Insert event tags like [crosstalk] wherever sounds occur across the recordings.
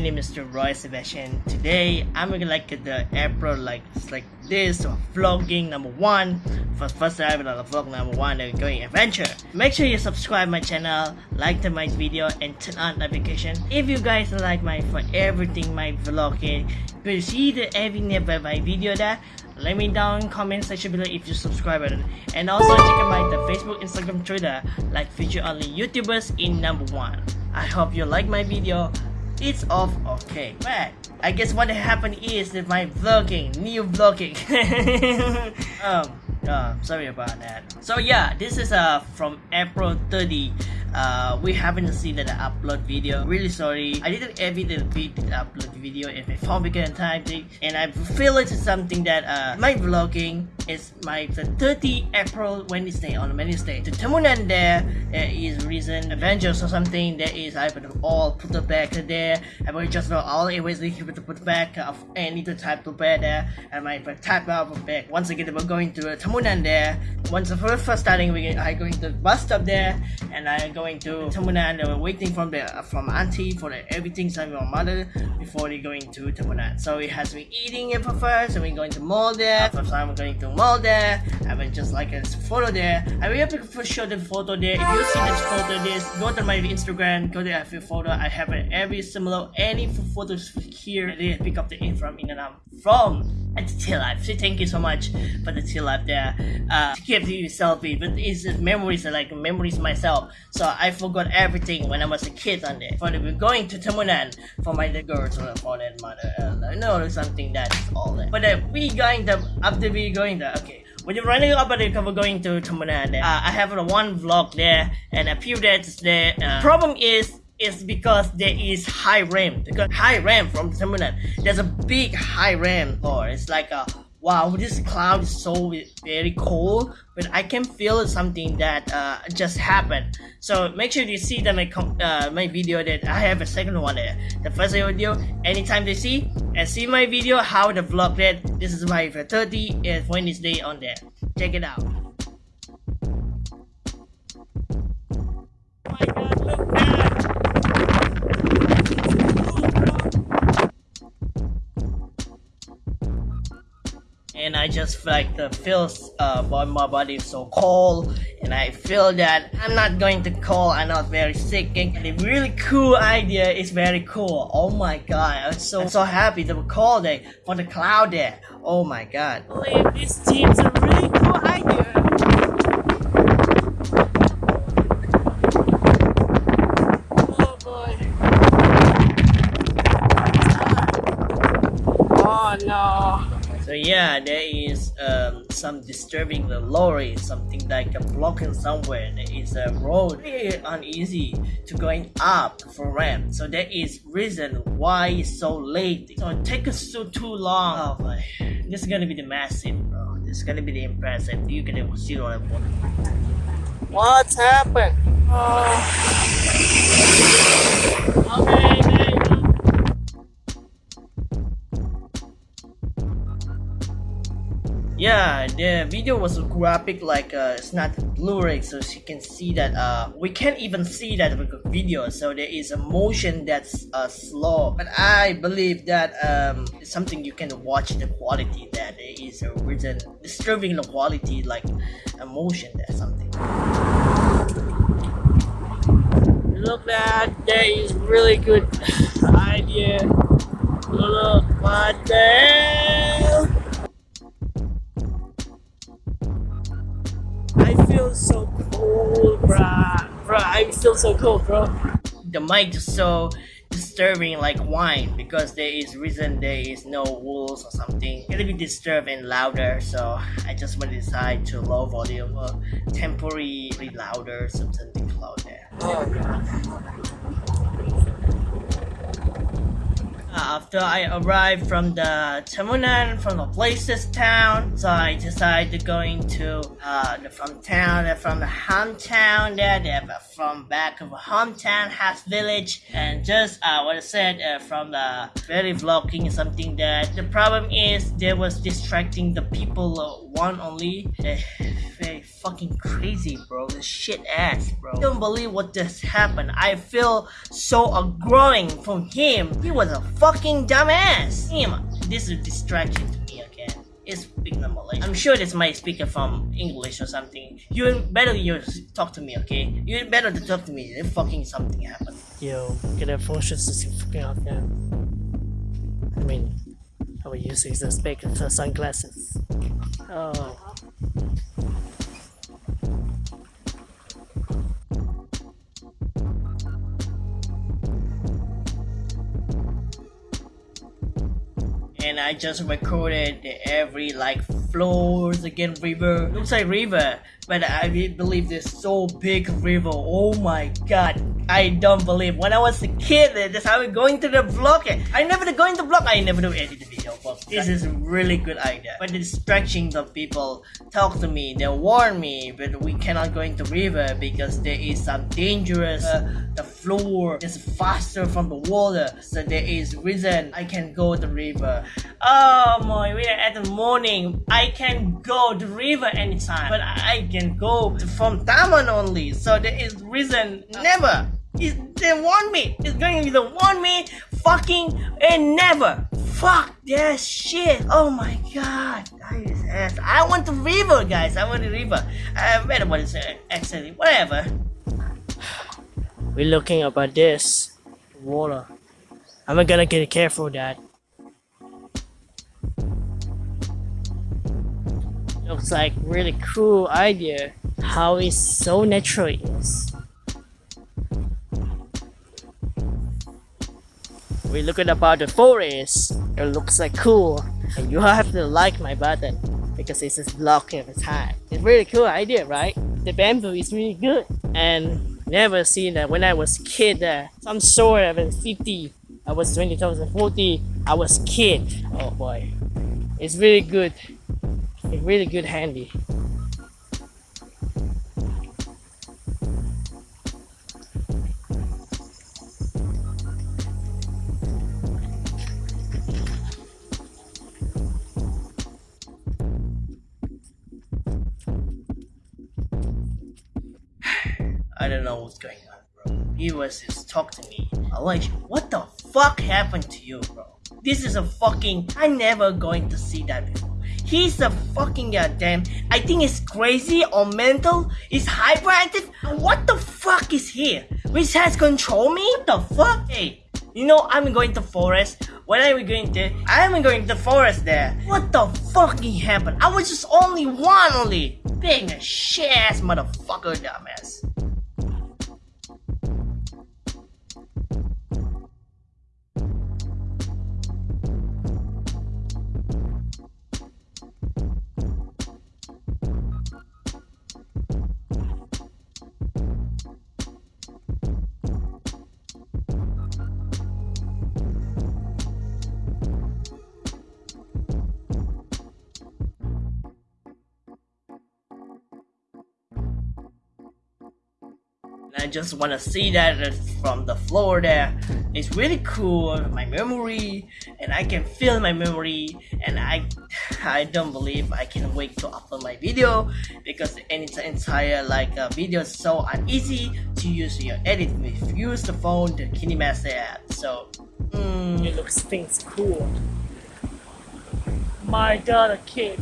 name is Roy Sebastian. Today I'm gonna like the April like like this or vlogging number one. For first time on vlog number one they're going adventure. Make sure you subscribe my channel, like the my video and turn on notification. If you guys like my for everything my vlogging, the every never my video there. Let me down comment section below if you subscribe button. And also check out my the Facebook, Instagram, Twitter like feature only YouTubers in number one. I hope you like my video it's off okay. But I guess what happened is that my vlogging new vlogging. [laughs] Um uh, sorry about that. So yeah this is uh from April 30 uh, we haven't seen the upload video. Really sorry. I didn't edit the upload video in my phone of time thing, and I feel it's something that uh, my vlogging is my the 30 April Wednesday on Wednesday. The Tambunan there uh, is reason Avengers or something. There is I put all put the back there. I will just know all always need to put back of any type to bed there, and my type of back. Once again, we're going to Tambunan there. Once the first starting, we I going to bus stop there, and I go going to. They were waiting from the from auntie for the, everything from your mother before they going to Tambunan. So we has been eating it for first, and we going to mall there. First time we're going to mall there. I will just like a photo there. I will have to show the photo there. If you see this photo, this go to my Instagram, go to every photo. I have every similar any photos here. They pick up the in from Inanam from at the tail life. So thank you so much for the tail life there. Uh, to keep you selfie, but it's memories like memories myself. So I forgot everything when I was a kid on there. For the going to Tambunan for my girls or for that mother. Uh, no, something that is all that. But uh, we going to after we going there. Okay. When you're running up at the cover going to Tambunan, uh, I have uh, one vlog there and a few days there. Uh, problem is is because there is high RAM. Because high RAM from Tambunan, there's a big high RAM or it's like a wow this cloud is so very cold but i can feel something that uh, just happened. So make sure you see that my uh, my video that i have a second one there. The first video anytime they see and see my video how the vlog that this is my 30 Wednesday on there. Check it out just like the feels uh, my body is so cold and I feel that I'm not going to call I'm not very sick and the really cool idea is very cool. Oh my god I'm so I'm so happy to call day for the cloud there. Oh my god. Believe this team's a really cool idea oh boy oh no so yeah, there is um, some disturbing the lorry, something like a blocking somewhere. There is a road very uneasy to going up for ramp. So that is reason why it's so late. So it takes us so too long. Oh, boy. this is gonna be the massive, bro. This is gonna be the impressive. You can see what What's happened? Oh. Okay. Yeah the video was graphic like uh, it's not blu-ray so you can see that uh, we can't even see that video so there is a motion that's uh, slow. But I believe that um, it's something you can watch the quality that is a reason disturbing the quality like emotion that something. Look that there is really good [laughs] idea. Look what the so cool, bruh. Bruh, I feel so cool, bro. The mic is so disturbing like wine because there is reason there is no rules or something. Gonna be disturbed and louder, so I just want to decide to low volume or temporarily louder, something louder. Oh god after I arrived from the Tambunan, from the places town, so I decided to go into uh, the, from town, uh, from the hometown there, there from back of a hometown, house village, and just uh, what I said uh, from the very vlogging something that the problem is there was distracting the people uh, one only. Uh, very fucking crazy, bro. This shit ass, bro. I don't believe what just happened. I feel so growing from him. He was a fucking dumbass. Him, this is a distraction to me again. It's speaking Malaysian. I'm sure this might speak from English or something. You better you talk to me, okay? You better to talk to me if fucking something happened. Yo, get that phone shit fucking out there. I mean, I will use these as big sunglasses. Oh. I just recorded every like floors again river. Looks like river but I believe this so big river. Oh my god I don't believe. When I was a kid that's how we going to the vlog I never going to vlog I never do the video but this is a really good idea. But the stretching the people talk to me they warn me but we cannot go into river because there is some dangerous uh, the floor is faster from the water so there is reason I can go the river. Oh my we are at the morning. I can go the river anytime but I can go from Taman only so there is reason never. Is they want me. It's going to be the want me fucking and never. Fuck that shit. Oh my god. I want the river, guys. I want the river. I better what is it? Actually, whatever. We're looking about this water. I'm gonna get careful, Dad. Looks like really cool idea. How it's so natural is. We looking about the forest. It looks like cool. And you have to like my button because it's just blocking the time. It's really cool idea, right? The bamboo is really good. And never seen that when I was kid uh, some sort of 50 I was 2040 I was kid oh boy it's really good it's really good handy talk to me. Elijah, what the fuck happened to you, bro? This is a fucking. I'm never going to see that before. He's a fucking goddamn. I think he's crazy or mental. He's hyperactive. What the fuck is here? Which has control me? What the fuck? Hey, you know I'm going to forest. When are we going to? I am going to forest there. What the fucking happened? I was just only one only. Being a shit ass motherfucker dumbass. I just want to see that from the floor there. It's really cool, my memory, and I can feel my memory, and I [sighs] I don't believe I can wait to upload my video because any entire like uh, video is so uneasy to use your edit if you use the phone, the KineMaster app. So, mm, it looks things cool. My god, a kid.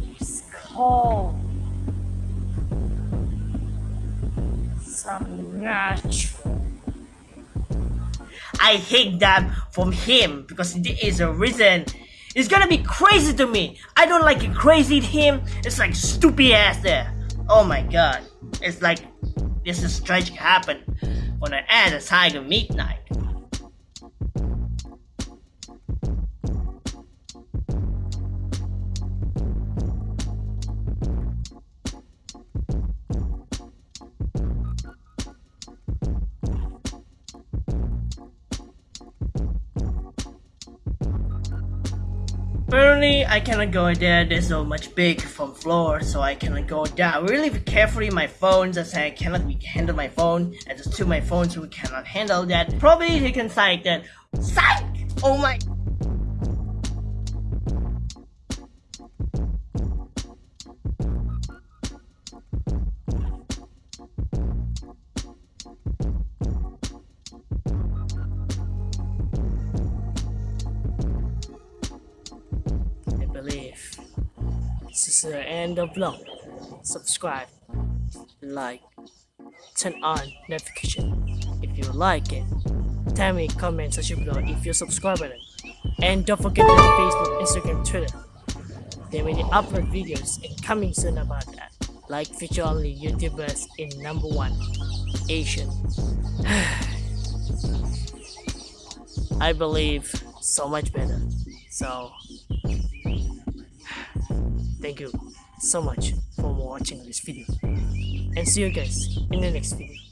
He's calm. Natural. I hate that from him because there is a reason. It's gonna be crazy to me. I don't like it crazy him. It's like stupid ass there. Oh my god. It's like this is tragic happen on an other side Tiger midnight. I cannot go there. There's so much big from floor, so I cannot go down. Really carefully my phone, just I cannot handle my phone. I just two my phones we cannot handle that. Probably he can psych that. Psych! Oh my. Is the end of vlog. Subscribe, like, turn on notification if you like it. Tell me comment section below if you subscribe button. And don't forget the Facebook, Instagram, Twitter. There will be upload videos and coming soon about that. Like feature only YouTubers in number one Asian. [sighs] I believe so much better. So thank you so much for watching this video. And see you guys in the next video.